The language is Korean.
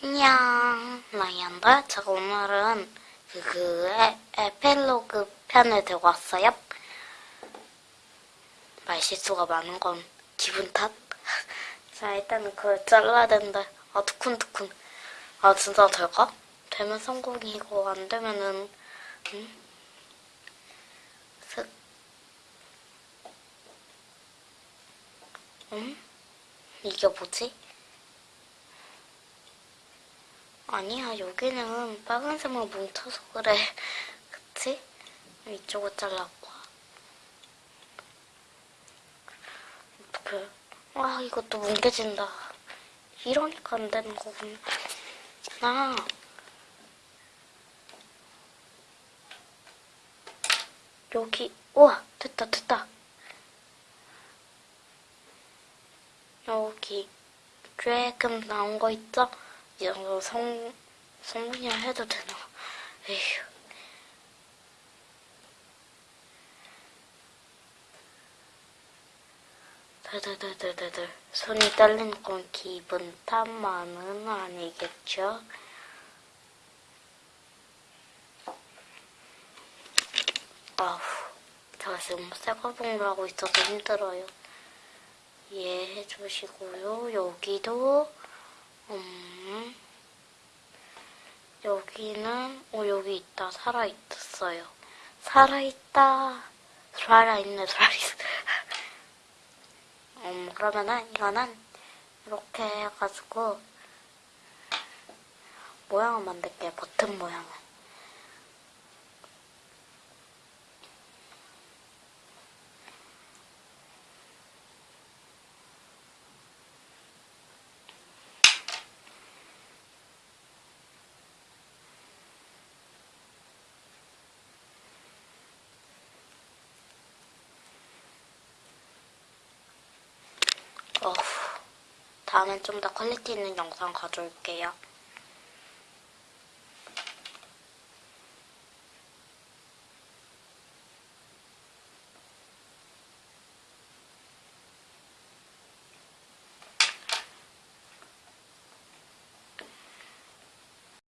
안녕, 나이안다. 제가 오늘은 그, 그 에, 에필로그 편을 들고 왔어요. 말실수가 많은 건 기분 탓. 자, 일단은 그걸 잘라야 되는데, 아, 두쿤두쿤. 아, 진짜 될까? 되면 성공이고, 안 되면은, 음? 슥. 음? 이게 뭐지? 아니야, 여기는 빨간색만 뭉쳐서 그래. 그치? 이쪽을 잘랐고. 어떡해. 아, 이것도 뭉개진다. 이러니까 안 되는 거구나. 아. 여기, 우와, 됐다, 됐다. 여기, 조금 나온 거 있죠? 이 정도 성, 성분이라 해도 되나? 에휴. 드드드드드드. 손이 떨리는 건 기분 탓만은 아니겠죠? 아후, 제가 지금 새거봉을 하고 있어서 힘들어요. 이해해 주시고요. 여기도, 음, 여기는, 어, 여기 있다. 살아있었어요. 살아있다. 살아있네, 살아있어. 음, 그러면은 이거는 이렇게 해가지고 모양을 만들게요. 버튼 모양을. 어후, 다음엔 좀 더 퀄리티 있는 영상 가져올게요.